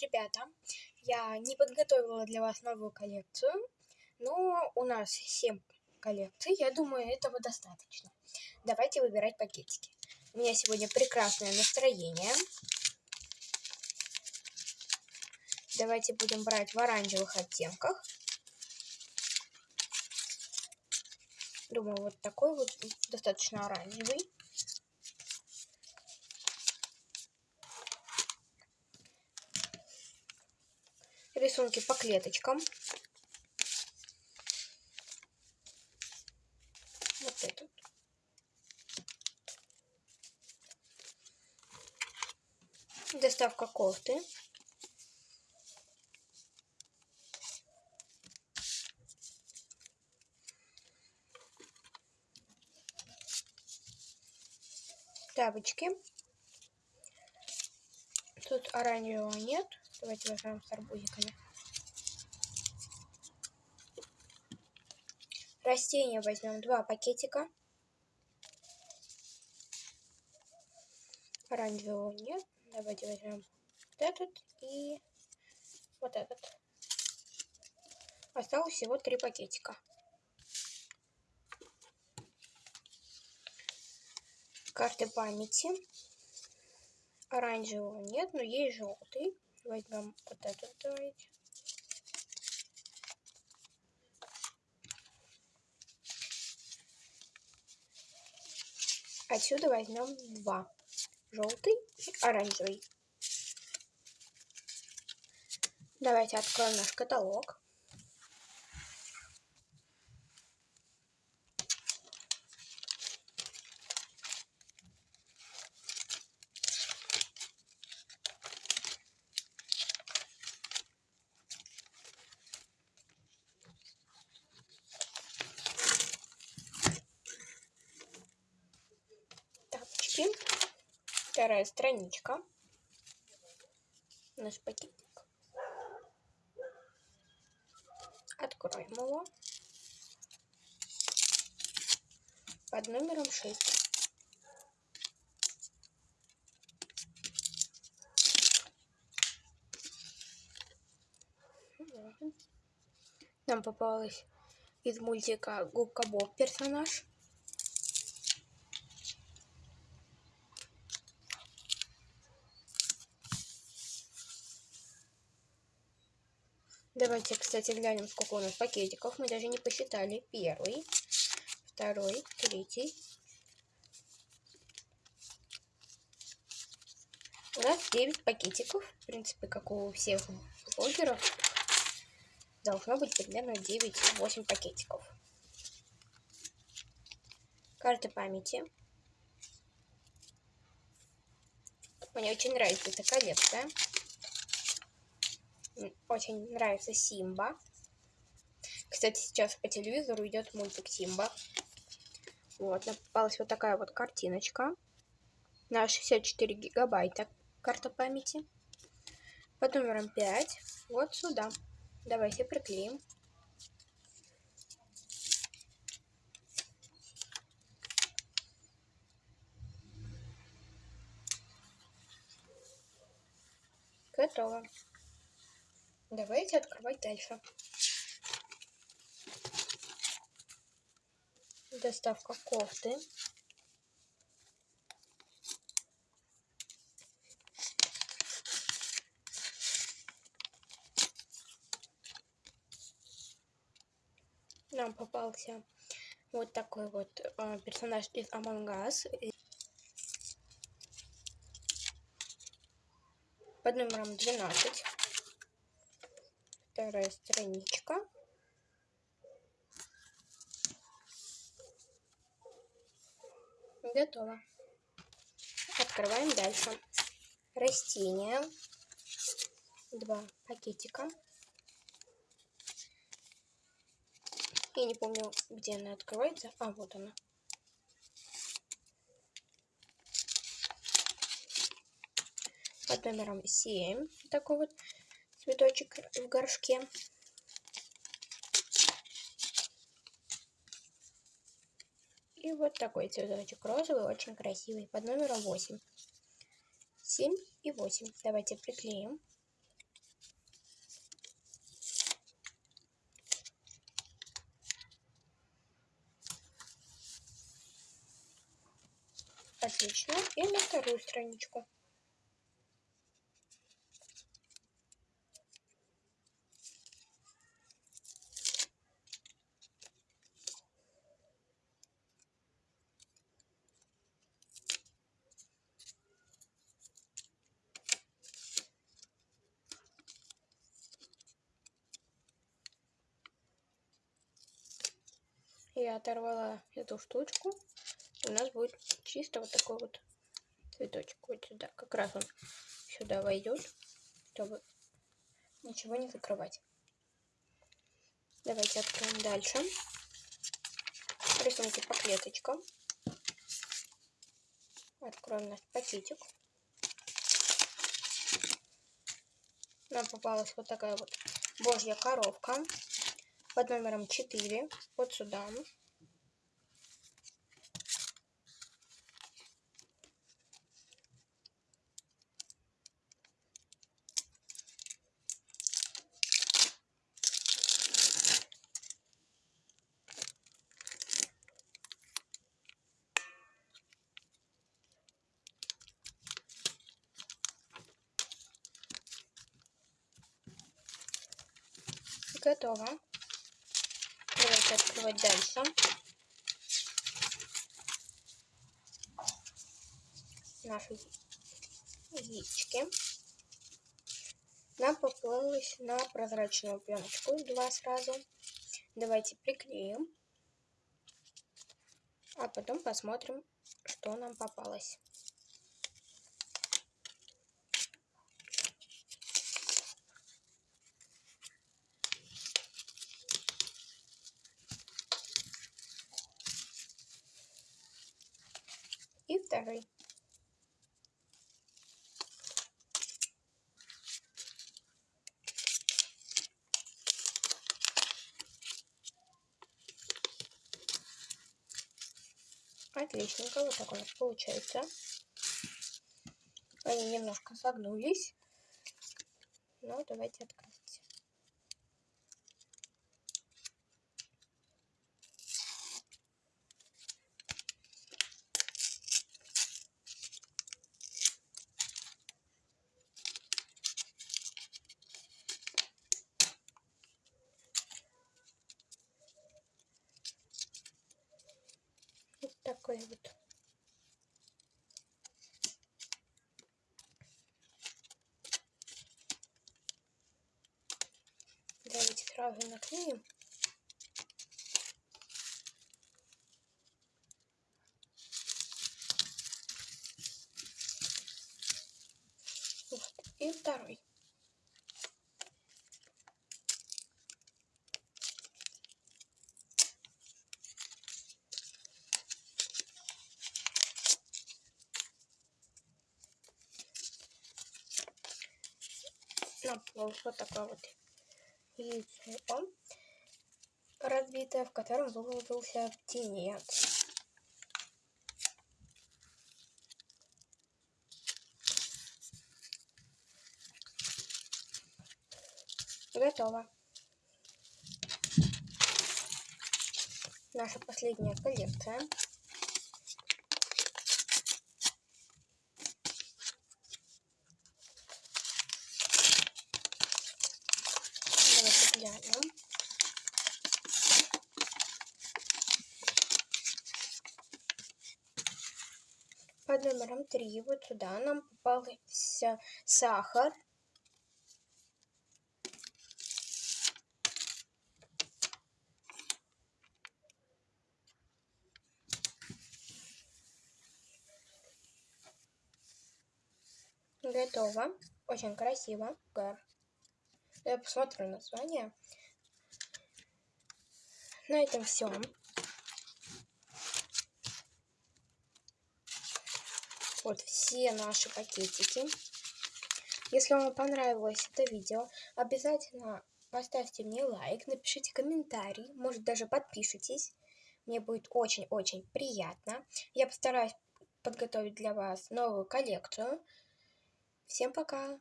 ребята! Я не подготовила для вас новую коллекцию, но у нас 7 коллекций, я думаю, этого достаточно. Давайте выбирать пакетики. У меня сегодня прекрасное настроение. Давайте будем брать в оранжевых оттенках. Думаю, вот такой вот достаточно оранжевый. Рисунки по клеточкам. Вот этот. Доставка кофты. Тапочки. Тут оранжевого нет. Давайте возьмем с арбузиками. Растения возьмем два пакетика. Оранжевого нет. Давайте возьмем вот этот и вот этот. Осталось всего три пакетика. Карты памяти. Оранжевого нет, но есть желтый. Возьмем вот этот, давайте. Отсюда возьмем два. Желтый и оранжевый. Давайте откроем наш каталог. Вторая страничка. Наш пакетик. Откроем его. Под номером 6. Нам попалась из мультика Губка Боб персонаж. Давайте, кстати, глянем, сколько у нас пакетиков. Мы даже не посчитали. Первый, второй, третий. У нас 9 пакетиков. В принципе, как у всех блогеров. Должно быть примерно 9-8 пакетиков. Карта памяти. Мне очень нравится эта коллекция очень нравится Симба. Кстати, сейчас по телевизору идет мультик Симба. Вот, попалась вот такая вот картиночка. На 64 гигабайта карта памяти. Под номером 5. Вот сюда. Давайте приклеим. Готово. Давайте открывать дальше. Доставка кофты. Нам попался вот такой вот э, персонаж из Among Us. Под номером 12 вторая страничка. Готово. Открываем дальше. Растения. Два пакетика. Я не помню, где она открывается. А, вот она. Под номером 7. Такой вот цветочек в горшке. И вот такой цветочек розовый, очень красивый, под номером 8. 7 и 8. Давайте приклеим. Отлично. И на вторую страничку. Я оторвала эту штучку, у нас будет чисто вот такой вот цветочек вот сюда. Как раз он сюда войдет, чтобы ничего не закрывать. Давайте откроем дальше. Рисунки по клеточкам. Откроем наш пакетик. Нам попалась вот такая вот божья коровка под номером 4 вот сюда. Готово давайте открывать дальше. Наши яички. Нам поплылось на прозрачную пленочку два сразу. Давайте приклеим. А потом посмотрим, что нам попалось. и второй. Отличненько, вот так у нас получается. Они немножко согнулись. Но давайте откроем. Такой вот. Давайте сразу наклеим. И второй. Наплыл вот такое вот яйцо разбитое, в котором вылупился птенец. Готово. Наша последняя коллекция. глянем. Под номером 3 вот сюда нам попался сахар. Готово. Очень красиво. Я посмотрю название. На этом все. Вот все наши пакетики. Если вам понравилось это видео, обязательно поставьте мне лайк, напишите комментарий, может даже подпишитесь. Мне будет очень-очень приятно. Я постараюсь подготовить для вас новую коллекцию. Всем пока!